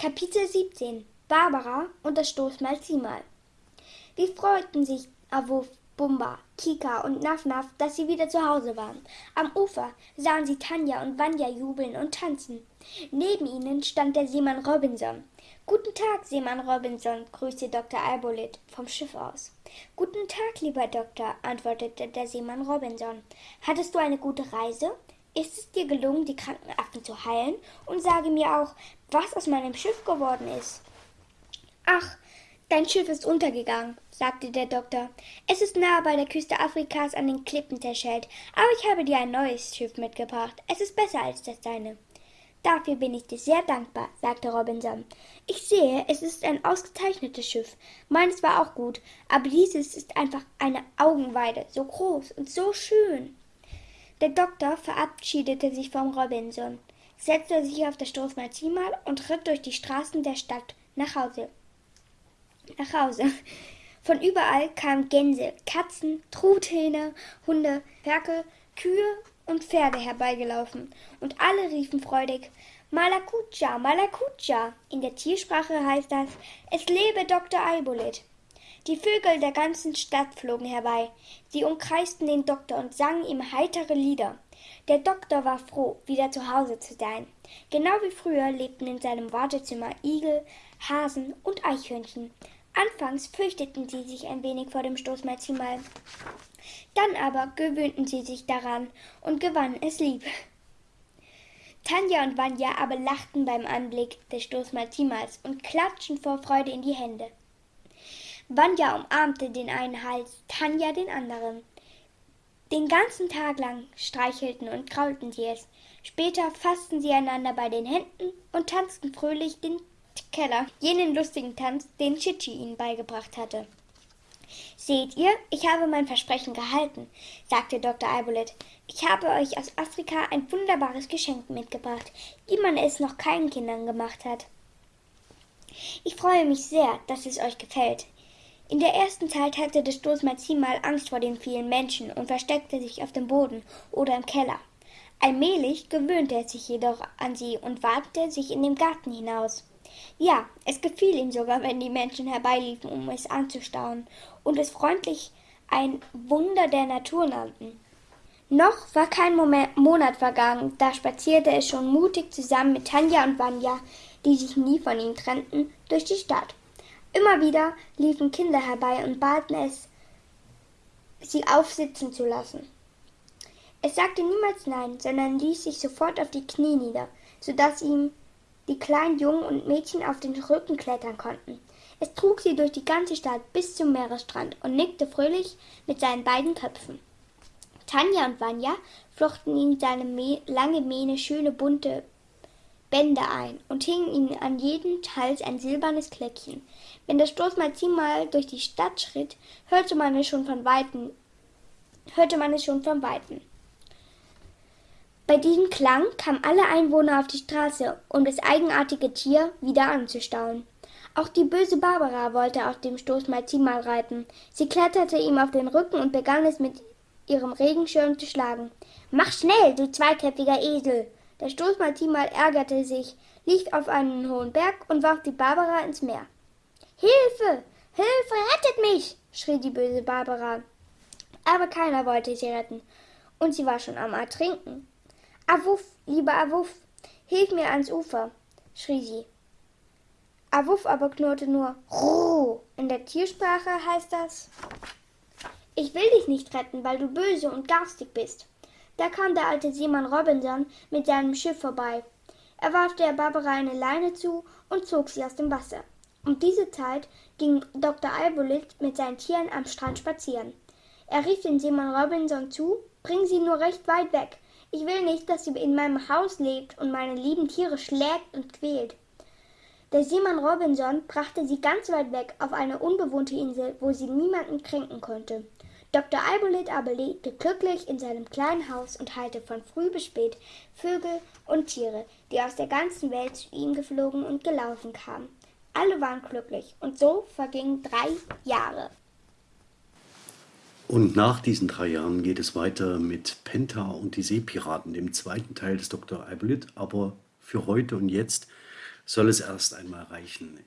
Kapitel 17 Barbara und das Stoßmalzimal Wie freuten sich Awuf, Bumba, Kika und Nafnaf, dass sie wieder zu Hause waren. Am Ufer sahen sie Tanja und Vanya jubeln und tanzen. Neben ihnen stand der Seemann Robinson. Guten Tag, Seemann Robinson, grüßte Dr. Albolit vom Schiff aus. Guten Tag, lieber Doktor, antwortete der Seemann Robinson. Hattest du eine gute Reise? Ist es dir gelungen, die kranken Affen zu heilen? Und sage mir auch, was aus meinem Schiff geworden ist. Ach, dein Schiff ist untergegangen, sagte der Doktor. Es ist nahe bei der Küste Afrikas an den Klippen zerschellt, aber ich habe dir ein neues Schiff mitgebracht. Es ist besser als das deine. Dafür bin ich dir sehr dankbar, sagte Robinson. Ich sehe, es ist ein ausgezeichnetes Schiff. Meines war auch gut, aber dieses ist einfach eine Augenweide, so groß und so schön. Der Doktor verabschiedete sich vom Robinson setzte sich auf das Stoßmalzimal und ritt durch die Straßen der Stadt nach Hause. Nach Hause. Von überall kamen Gänse, Katzen, Truthähne, Hunde, Ferkel, Kühe und Pferde herbeigelaufen, und alle riefen freudig Malakucha, Malakucha. In der Tiersprache heißt das Es lebe Dr. Albolet. Die Vögel der ganzen Stadt flogen herbei. Sie umkreisten den Doktor und sangen ihm heitere Lieder. Der Doktor war froh, wieder zu Hause zu sein. Genau wie früher lebten in seinem Wartezimmer Igel, Hasen und Eichhörnchen. Anfangs fürchteten sie sich ein wenig vor dem Stoßmalzimal. Dann aber gewöhnten sie sich daran und gewannen es lieb. Tanja und Vanya aber lachten beim Anblick des Stoßmalzimals und klatschten vor Freude in die Hände. Vanya umarmte den einen Hals, Tanja den anderen. Den ganzen Tag lang streichelten und kraulten sie es. Später fassten sie einander bei den Händen und tanzten fröhlich den Keller, jenen lustigen Tanz, den Chichi ihnen beigebracht hatte. Seht ihr, ich habe mein Versprechen gehalten, sagte Dr. Albolet. Ich habe euch aus Afrika ein wunderbares Geschenk mitgebracht, wie man es noch keinen Kindern gemacht hat. Ich freue mich sehr, dass es euch gefällt. In der ersten Zeit hatte das Stoßmalzimal Angst vor den vielen Menschen und versteckte sich auf dem Boden oder im Keller. Allmählich gewöhnte er sich jedoch an sie und wagte sich in den Garten hinaus. Ja, es gefiel ihm sogar, wenn die Menschen herbeiliefen, um es anzustauen und es freundlich ein Wunder der Natur nannten. Noch war kein Moment, Monat vergangen, da spazierte es schon mutig zusammen mit Tanja und Vanya, die sich nie von ihm trennten, durch die Stadt. Immer wieder liefen Kinder herbei und baten es, sie aufsitzen zu lassen. Es sagte niemals nein, sondern ließ sich sofort auf die Knie nieder, so dass ihm die kleinen Jungen und Mädchen auf den Rücken klettern konnten. Es trug sie durch die ganze Stadt bis zum Meeresstrand und nickte fröhlich mit seinen beiden Köpfen. Tanja und Vanya flochten ihm seine lange Mähne schöne bunte Bänder ein und hingen ihm an jeden Hals ein silbernes Kleckchen. Wenn das Stoßmalzin mal durch die Stadt schritt, hörte man es schon von Weitem, hörte man es schon von Weitem. Bei diesem Klang kamen alle Einwohner auf die Straße, um das eigenartige Tier wieder anzustauen. Auch die böse Barbara wollte auf dem Stoßmalzin mal reiten. Sie kletterte ihm auf den Rücken und begann es mit ihrem Regenschirm zu schlagen. Mach schnell, du zweiköpfiger Esel! Der Stoßmaltimal ärgerte sich, lief auf einen hohen Berg und warf die Barbara ins Meer. Hilfe! Hilfe! Rettet mich! schrie die böse Barbara. Aber keiner wollte sie retten, und sie war schon am Ertrinken. Awuff, lieber Awuff, hilf mir ans Ufer, schrie sie. Awuff aber knurrte nur Ruh. In der Tiersprache heißt das Ich will dich nicht retten, weil du böse und garstig bist. Da kam der alte Seemann Robinson mit seinem Schiff vorbei. Er warf der Barbara eine Leine zu und zog sie aus dem Wasser. Um diese Zeit ging Dr. Albolit mit seinen Tieren am Strand spazieren. Er rief den Seemann Robinson zu, bring sie nur recht weit weg. Ich will nicht, dass sie in meinem Haus lebt und meine lieben Tiere schlägt und quält. Der Seemann Robinson brachte sie ganz weit weg auf eine unbewohnte Insel, wo sie niemanden kränken konnte. Dr. Albolit aber lebte glücklich in seinem kleinen Haus und heilte von früh bis spät Vögel und Tiere, die aus der ganzen Welt zu ihm geflogen und gelaufen kamen. Alle waren glücklich und so vergingen drei Jahre. Und nach diesen drei Jahren geht es weiter mit Penta und die Seepiraten, dem zweiten Teil des Dr. Albolit. Aber für heute und jetzt soll es erst einmal reichen.